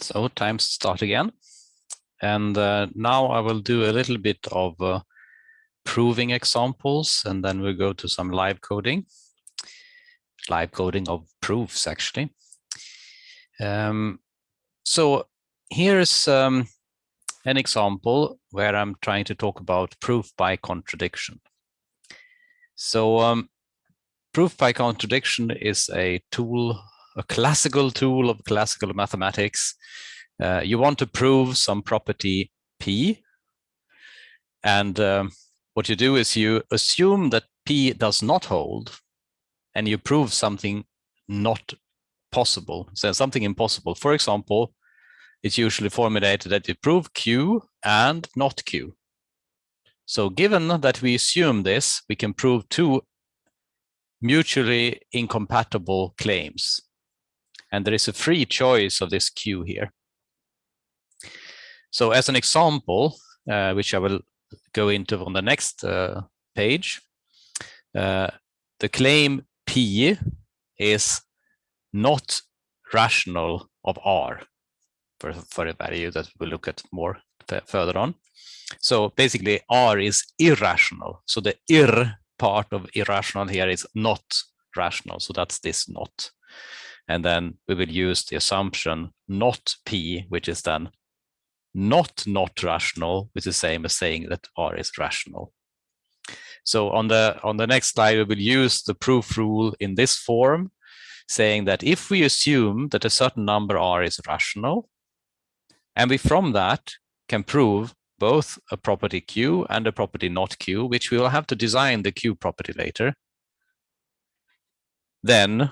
So time to start again. And uh, now I will do a little bit of uh, proving examples, and then we'll go to some live coding, live coding of proofs, actually. Um, so here's um, an example where I'm trying to talk about proof by contradiction. So um, proof by contradiction is a tool a classical tool of classical mathematics. Uh, you want to prove some property P. And um, what you do is you assume that P does not hold and you prove something not possible, so something impossible. For example, it's usually formulated that you prove Q and not Q. So given that we assume this, we can prove two mutually incompatible claims. And there is a free choice of this Q here. So as an example, uh, which I will go into on the next uh, page, uh, the claim P is not rational of R for, for a value that we'll look at more further on. So basically R is irrational. So the ir part of irrational here is not rational. So that's this not. And then we will use the assumption not P, which is then not not rational, which is the same as saying that R is rational. So on the on the next slide, we will use the proof rule in this form, saying that if we assume that a certain number R is rational, and we from that can prove both a property Q and a property not Q, which we will have to design the Q property later, then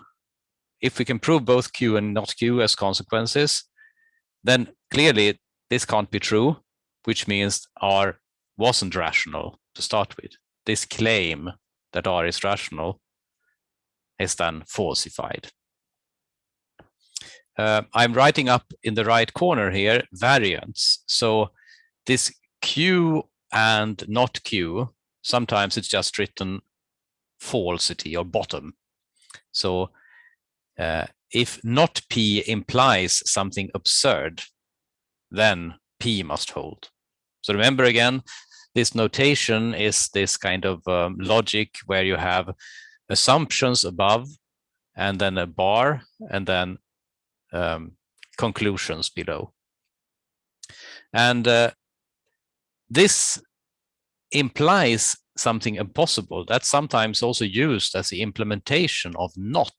if we can prove both Q and not Q as consequences, then clearly this can't be true, which means R wasn't rational to start with. This claim that R is rational is then falsified. Uh, I'm writing up in the right corner here variants. So this Q and not Q, sometimes it's just written falsity or bottom. So uh, if not P implies something absurd, then P must hold. So remember again, this notation is this kind of um, logic where you have assumptions above and then a bar and then um, conclusions below. And uh, this implies something impossible. That's sometimes also used as the implementation of not.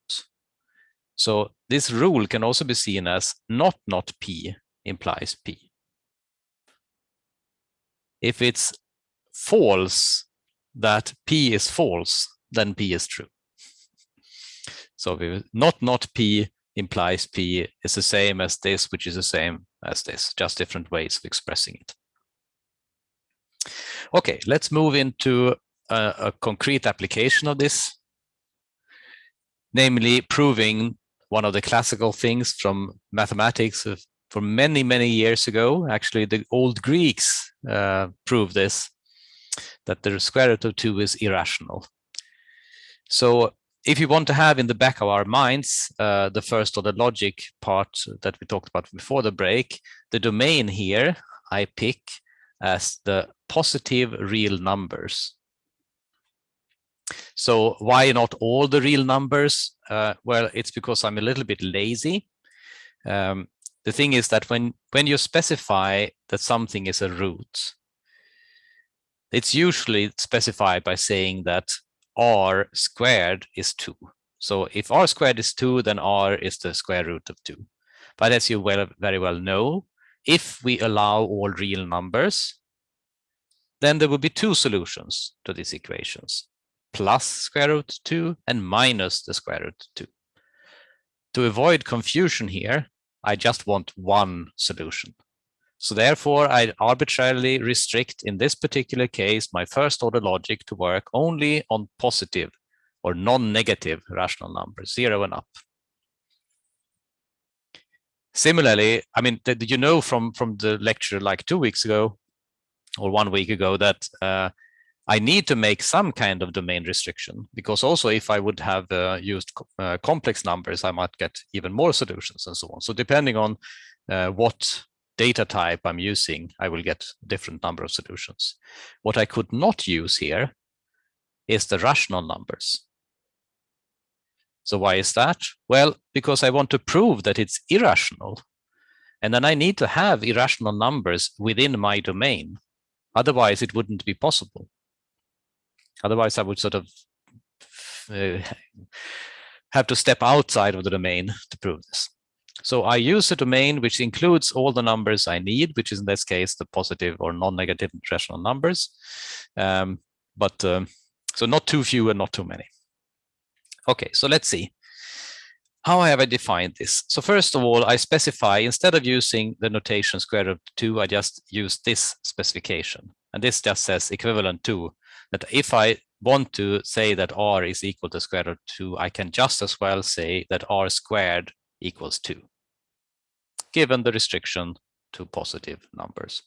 So this rule can also be seen as not not P implies P. If it's false that P is false, then P is true. So not not P implies P is the same as this, which is the same as this, just different ways of expressing it. Okay, let's move into a, a concrete application of this, namely proving one of the classical things from mathematics for many, many years ago. Actually, the old Greeks uh, proved this, that the square root of 2 is irrational. So if you want to have in the back of our minds uh, the first order logic part that we talked about before the break, the domain here I pick as the positive real numbers. So why not all the real numbers? Uh, well, it's because I'm a little bit lazy. Um, the thing is that when, when you specify that something is a root, it's usually specified by saying that r squared is 2. So if r squared is 2, then r is the square root of 2. But as you well, very well know, if we allow all real numbers, then there will be two solutions to these equations plus square root 2 and minus the square root 2. To avoid confusion here, I just want one solution. So therefore, I arbitrarily restrict, in this particular case, my first order logic to work only on positive or non-negative rational numbers, zero and up. Similarly, I mean, did you know from, from the lecture like two weeks ago or one week ago that uh, I need to make some kind of domain restriction because also if I would have uh, used uh, complex numbers, I might get even more solutions and so on. So depending on uh, what data type I'm using, I will get different number of solutions. What I could not use here is the rational numbers. So why is that? Well, because I want to prove that it's irrational. And then I need to have irrational numbers within my domain. Otherwise, it wouldn't be possible. Otherwise, I would sort of uh, have to step outside of the domain to prove this. So I use a domain which includes all the numbers I need, which is in this case the positive or non-negative rational numbers. Um, but um, so not too few and not too many. Okay, so let's see. How have I defined this? So first of all, I specify, instead of using the notation square root 2, I just use this specification. And this just says equivalent to, that if I want to say that r is equal to square root 2, I can just as well say that r squared equals 2, given the restriction to positive numbers.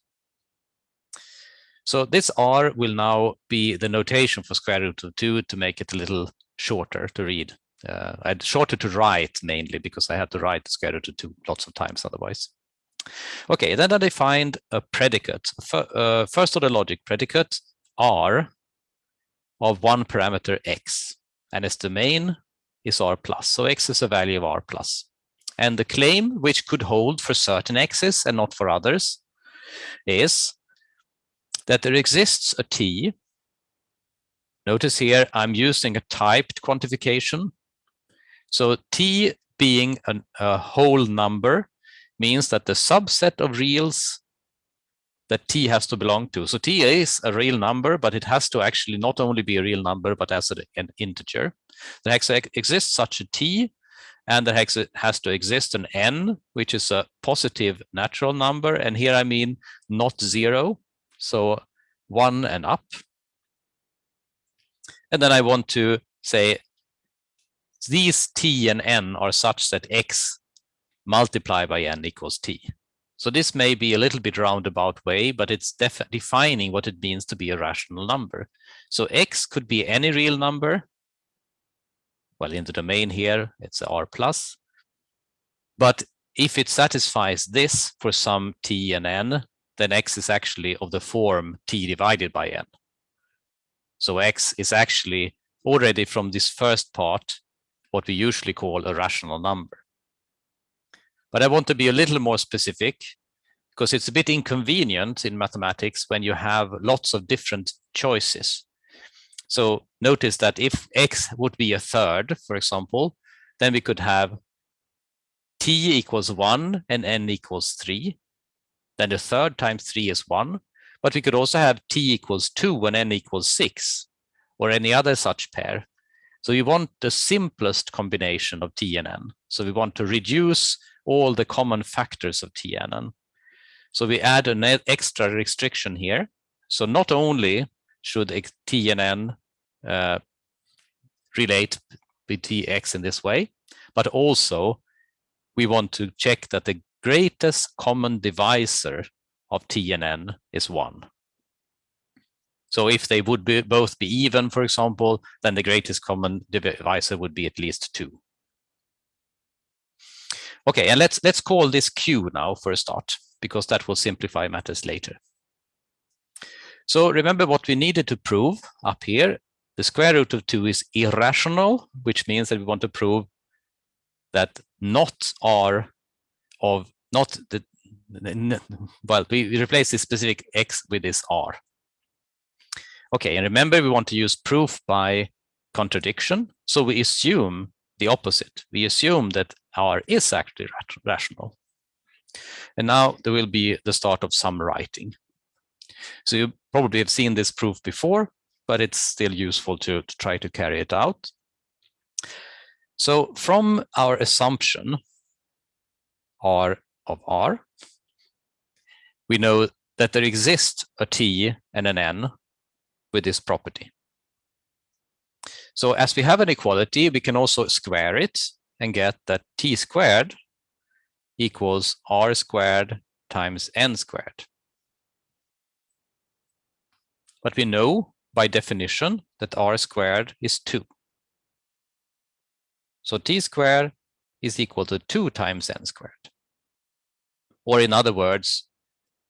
So this r will now be the notation for square root of 2 to make it a little shorter to read. Uh, shorter to write mainly because I had to write square root of 2 lots of times otherwise. Okay, then I defined a predicate, uh, first order logic predicate r of one parameter x, and its domain is r plus. So x is a value of r plus. And the claim, which could hold for certain x's and not for others, is that there exists a t. Notice here, I'm using a typed quantification. So t being an, a whole number means that the subset of reals that t has to belong to. So t is a real number, but it has to actually not only be a real number, but as an integer. There exists such a t and there has to exist an n, which is a positive natural number. And here I mean not zero, so one and up. And then I want to say these t and n are such that x multiplied by n equals t. So this may be a little bit roundabout way, but it's defining what it means to be a rational number. So x could be any real number, well, in the domain here, it's R plus. But if it satisfies this for some t and n, then x is actually of the form t divided by n. So x is actually already from this first part, what we usually call a rational number. But I want to be a little more specific because it's a bit inconvenient in mathematics when you have lots of different choices. So notice that if x would be a third, for example, then we could have t equals 1 and n equals 3. Then the third times 3 is 1. But we could also have t equals 2 and n equals 6, or any other such pair. So we want the simplest combination of t and n. So we want to reduce all the common factors of t and n. So we add an extra restriction here. So not only should t and n uh, relate with tx in this way, but also we want to check that the greatest common divisor of t and n is 1. So if they would be, both be even, for example, then the greatest common divisor would be at least 2. Okay, and let's let's call this q now for a start, because that will simplify matters later. So remember what we needed to prove up here the square root of 2 is irrational, which means that we want to prove that not r of not the well, we replace this specific x with this r. Okay, and remember we want to use proof by contradiction. So we assume the opposite. We assume that r is actually rational. And now there will be the start of some writing. So you probably have seen this proof before, but it's still useful to, to try to carry it out. So from our assumption R of R, we know that there exists a T and an N with this property. So as we have an equality, we can also square it and get that T squared equals R squared times N squared. But we know by definition that r squared is 2. So t squared is equal to 2 times n squared. or in other words,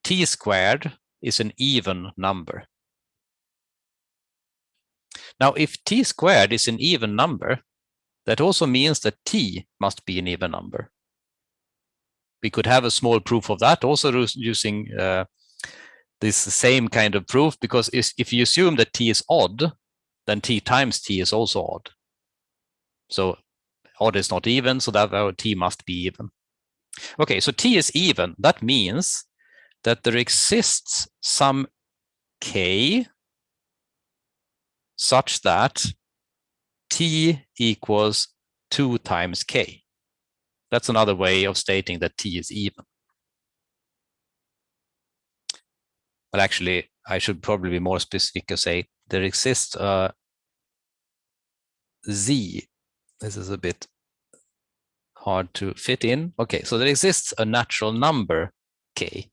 t squared is an even number. Now, if t squared is an even number, that also means that t must be an even number. We could have a small proof of that also using uh, this same kind of proof, because if you assume that t is odd, then t times t is also odd. So odd is not even, so that our t must be even. Okay, so t is even. That means that there exists some k such that t equals 2 times k. That's another way of stating that t is even. But actually, I should probably be more specific and say there exists a z. This is a bit hard to fit in. Okay, so there exists a natural number k,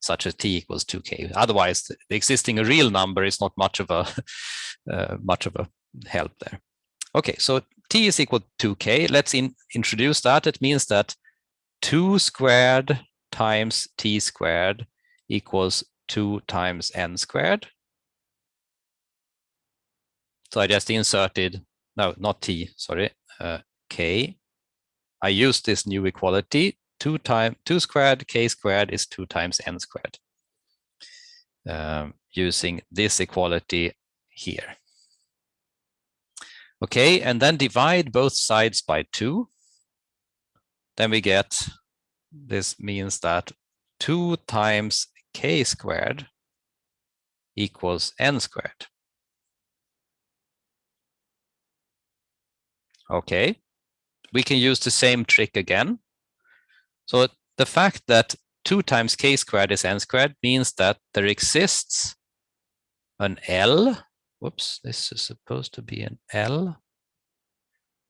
such as t equals 2k. Otherwise, the existing a real number is not much of a uh, much of a help there. Okay, so t is equal to 2k. Let's in, introduce that. It means that 2 squared times t squared equals 2 times n squared. So I just inserted, no, not t, sorry, uh, k I use this new equality, 2 times 2 squared k squared is 2 times n squared. Um, using this equality here. Okay, and then divide both sides by 2. Then we get, this means that 2 times k squared equals n squared. Okay, we can use the same trick again. So the fact that 2 times k squared is n squared means that there exists an L. Whoops, this is supposed to be an L,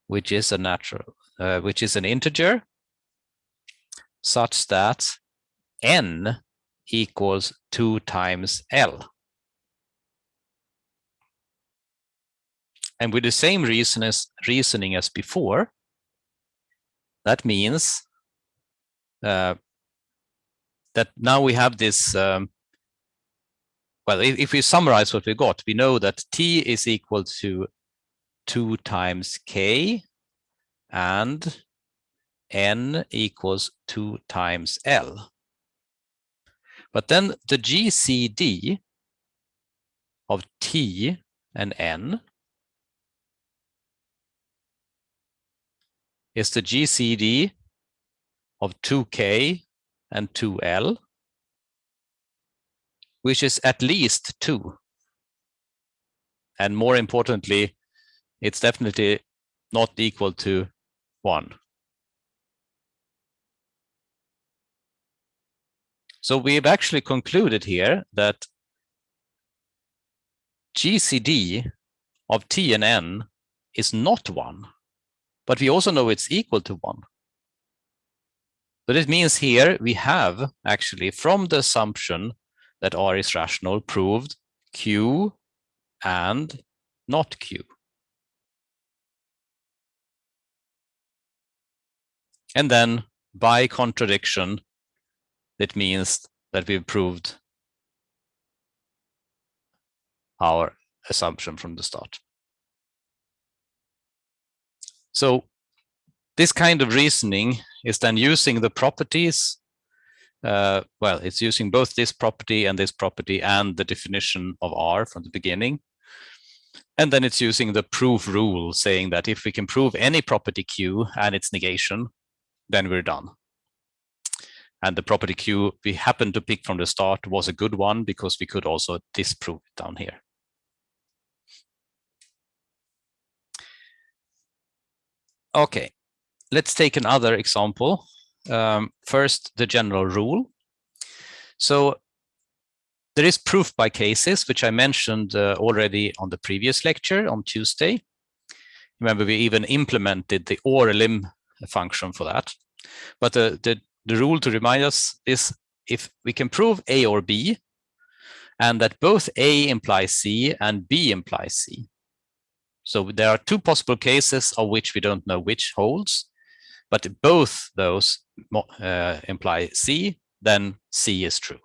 which is a natural, uh, which is an integer, such that n equals 2 times L. And with the same reason as, reasoning as before, that means uh, that now we have this, um, well, if, if, we summarize what we got, we know that t is equal to 2 times k and n equals 2 times l. But then the GCD of t and n is the GCD of 2K and 2L, which is at least 2. And more importantly, it's definitely not equal to 1. So we've actually concluded here that GCD of T and N is not 1 but we also know it's equal to one. But it means here we have actually from the assumption that R is rational proved Q and not Q. And then by contradiction, it means that we've proved our assumption from the start. So this kind of reasoning is then using the properties. Uh, well, it's using both this property and this property and the definition of R from the beginning. And then it's using the proof rule saying that if we can prove any property Q and its negation, then we're done. And the property Q we happened to pick from the start was a good one because we could also disprove it down here. Okay, let's take another example. Um, first, the general rule. So there is proof by cases, which I mentioned uh, already on the previous lecture on Tuesday. Remember, we even implemented the orElim function for that. But the, the, the rule to remind us is if we can prove A or B, and that both A implies C and B implies C, so there are two possible cases of which we don't know which holds, but both those uh, imply C then C is true.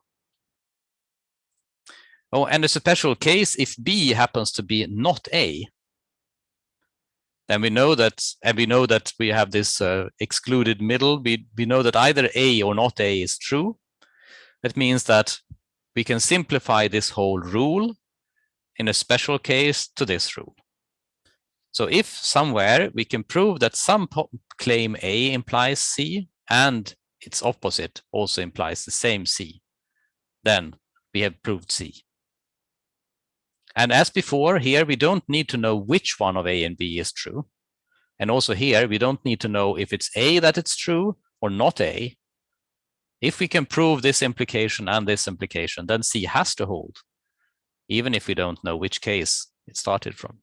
Oh, and it's a special case, if B happens to be not A, then we know that, and we know that we have this uh, excluded middle, we, we know that either A or not A is true. That means that we can simplify this whole rule in a special case to this rule. So if somewhere we can prove that some claim A implies C and its opposite also implies the same C, then we have proved C. And as before, here we don't need to know which one of A and B is true. And also here, we don't need to know if it's A that it's true or not A. If we can prove this implication and this implication, then C has to hold, even if we don't know which case it started from.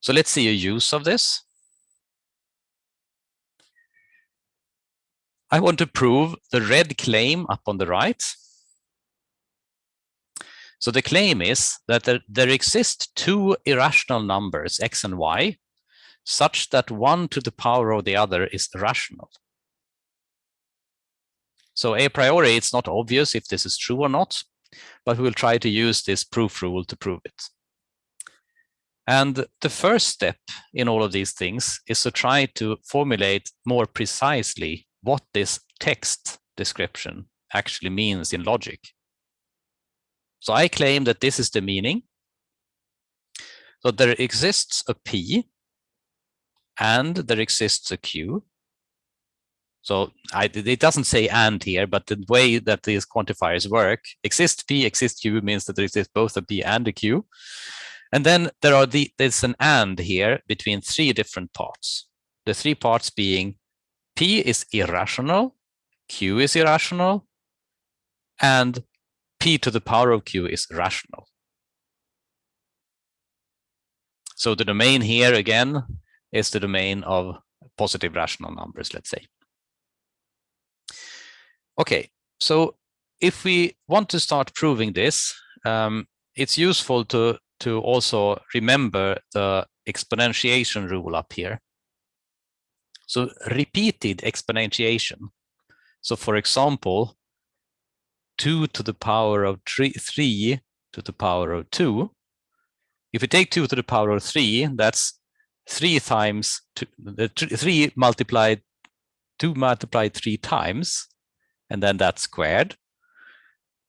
So let's see a use of this. I want to prove the red claim up on the right. So the claim is that there, there exist two irrational numbers, x and y, such that one to the power of the other is rational. So a priori, it's not obvious if this is true or not, but we will try to use this proof rule to prove it. And the first step in all of these things is to try to formulate more precisely what this text description actually means in logic. So I claim that this is the meaning. So there exists a P and there exists a Q. So I, it doesn't say and here, but the way that these quantifiers work, exist P, exist Q means that there exists both a P and a Q. And then there are the there's an and here between three different parts. The three parts being P is irrational, Q is irrational, and P to the power of Q is rational. So the domain here again is the domain of positive rational numbers, let's say. Okay, so if we want to start proving this, um, it's useful to to also remember the exponentiation rule up here. So repeated exponentiation. So for example, 2 to the power of three, 3 to the power of 2. If you take 2 to the power of 3, that's 3 times, two, 3 multiplied, 2 multiplied 3 times, and then that's squared.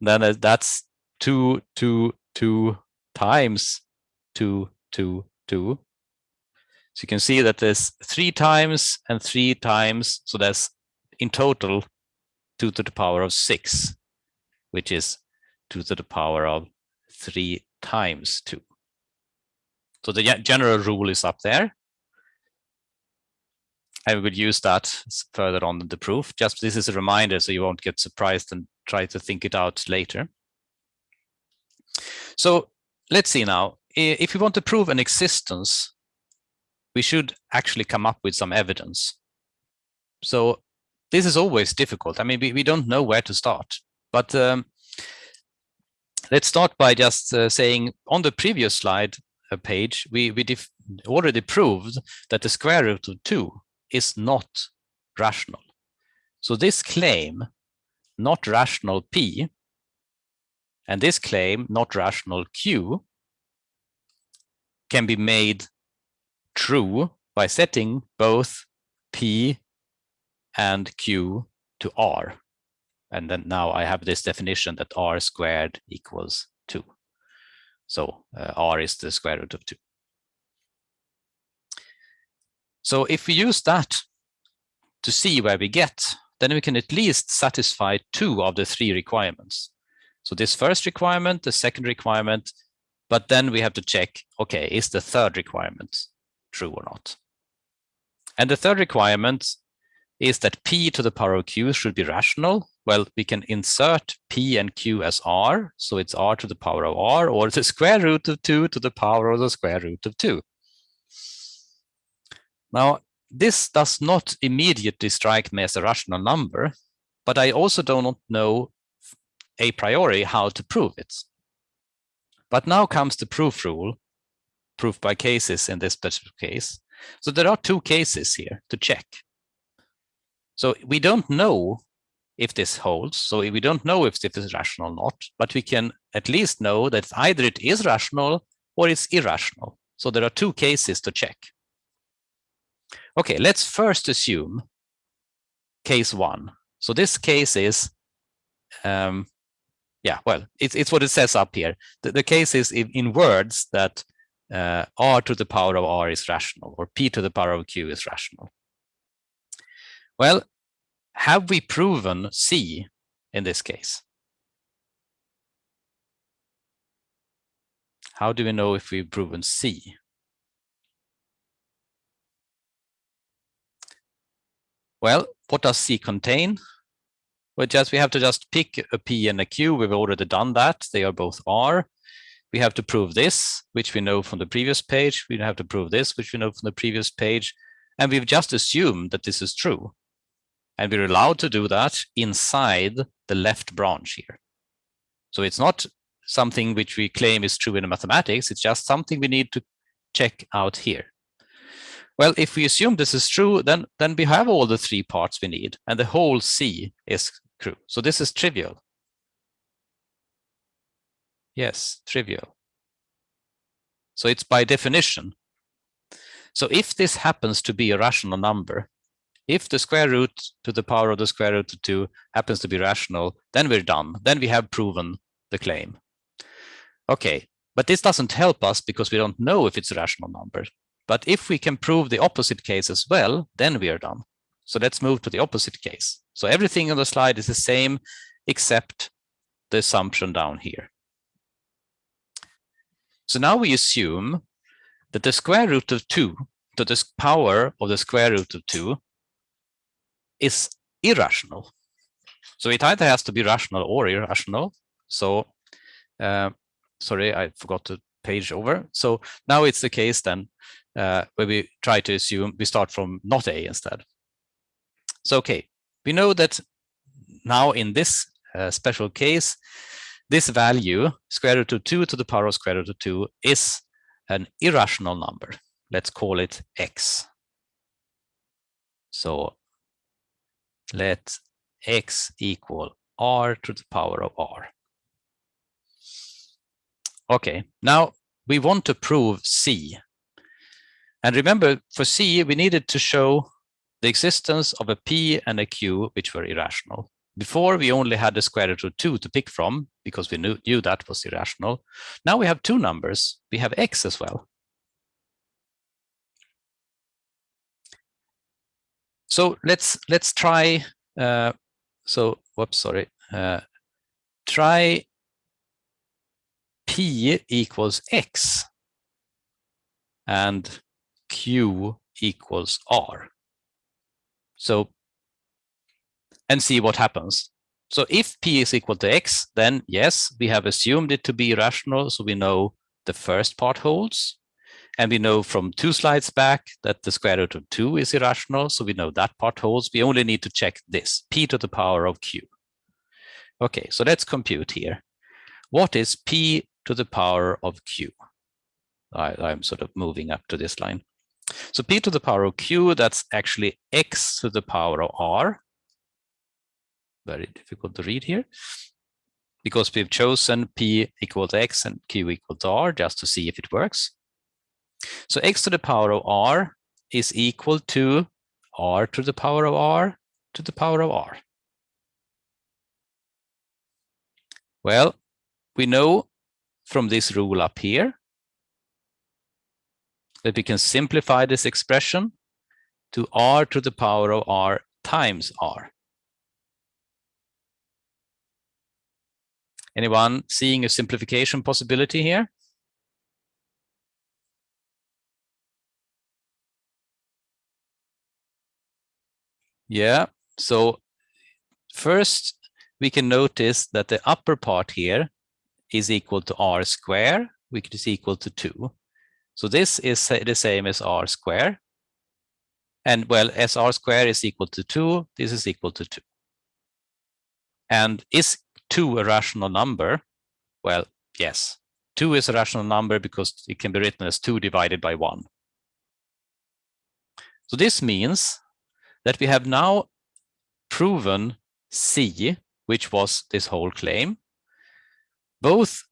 Then uh, that's 2, 2, 2, times 2, 2, 2. So you can see that there's three times and three times. So that's in total 2 to the power of 6, which is 2 to the power of 3 times 2. So the general rule is up there. I would use that further on in the proof. Just this is a reminder so you won't get surprised and try to think it out later. So let's see now, if we want to prove an existence, we should actually come up with some evidence. So this is always difficult. I mean, we, we don't know where to start, but um, let's start by just uh, saying on the previous slide uh, page, we, we already proved that the square root of 2 is not rational. So this claim, not rational p, and this claim, not rational Q, can be made true by setting both P and Q to R. And then now I have this definition that R squared equals 2. So uh, R is the square root of 2. So if we use that to see where we get, then we can at least satisfy two of the three requirements. So this first requirement, the second requirement, but then we have to check, okay, is the third requirement true or not? And the third requirement is that p to the power of q should be rational. Well, we can insert p and q as r, so it's r to the power of r, or the square root of 2 to the power of the square root of 2. Now, this does not immediately strike me as a rational number, but I also do not know a priori how to prove it. But now comes the proof rule, proof by cases in this specific case. So there are two cases here to check. So we don't know if this holds. So we don't know if this is rational or not, but we can at least know that either it is rational or it's irrational. So there are two cases to check. Okay, let's first assume case one. So this case is, um, yeah, well, it's, it's what it says up here. The, the case is in, in words that uh, r to the power of r is rational or p to the power of q is rational. Well, have we proven C in this case? How do we know if we've proven C? Well, what does C contain? Well, just we have to just pick a P and a Q. We've already done that. They are both R. We have to prove this, which we know from the previous page. We have to prove this, which we know from the previous page. And we've just assumed that this is true. And we're allowed to do that inside the left branch here. So it's not something which we claim is true in mathematics. It's just something we need to check out here. Well, if we assume this is true, then, then we have all the three parts we need, and the whole C is true. So this is trivial. Yes, trivial. So it's by definition. So if this happens to be a rational number, if the square root to the power of the square root of 2 happens to be rational, then we're done. Then we have proven the claim. Okay, but this doesn't help us because we don't know if it's a rational number. But if we can prove the opposite case as well, then we are done. So let's move to the opposite case. So everything on the slide is the same except the assumption down here. So now we assume that the square root of 2 to the power of the square root of 2 is irrational. So it either has to be rational or irrational. So, uh, sorry, I forgot to page over. So now it's the case then uh, where we try to assume we start from not A instead. So, okay, we know that now in this uh, special case, this value, square root of 2 to the power of square root of 2, is an irrational number. Let's call it x. So let x equal r to the power of r. Okay, now we want to prove C. And remember, for C, we needed to show the existence of a P and a Q, which were irrational. Before, we only had the square root of 2 to pick from, because we knew, knew that was irrational. Now we have two numbers. We have x as well. So let's let's try. Uh, so whoops, sorry. Uh, try p equals x and q equals r. So and see what happens. So if p is equal to x, then yes, we have assumed it to be rational, so we know the first part holds. And we know from two slides back that the square root of 2 is irrational, so we know that part holds. We only need to check this, p to the power of q. Okay, so let's compute here. What is p to the power of q? I, I'm sort of moving up to this line. So p to the power of q, that's actually x to the power of r. Very difficult to read here. Because we've chosen p equal to x and q equal to r just to see if it works. So x to the power of r is equal to r to the power of r to the power of r. Well, we know from this rule up here that we can simplify this expression to r to the power of r times r. Anyone seeing a simplification possibility here? Yeah, so first we can notice that the upper part here is equal to r square, which is equal to 2. So this is the same as r square. And well, as r square is equal to 2, this is equal to 2. And is 2 a rational number? Well, yes. 2 is a rational number because it can be written as 2 divided by 1. So this means that we have now proven C, which was this whole claim. Both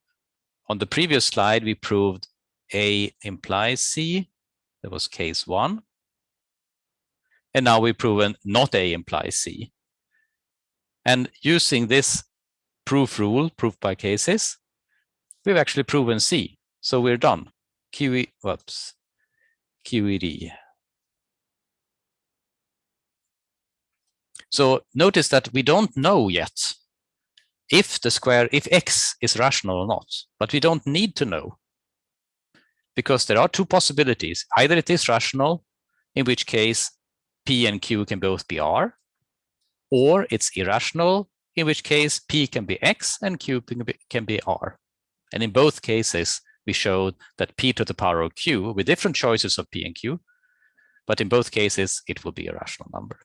on the previous slide, we proved A implies C. That was case one. And now we've proven not A implies C. And using this proof rule, proof by cases, we've actually proven C. So we're done. QE, whoops, QED. So notice that we don't know yet if the square, if x is rational or not, but we don't need to know because there are two possibilities. Either it is rational, in which case P and Q can both be R, or it's irrational, in which case P can be X and Q can be, R. And in both cases, we showed that P to the power of Q with different choices of P and Q, but in both cases, it will be a rational number.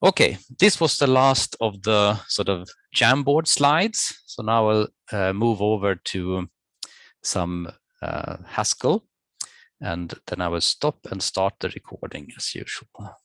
Okay, this was the last of the sort of Jamboard slides. So now I'll uh, move over to some uh, Haskell, and then I will stop and start the recording as usual.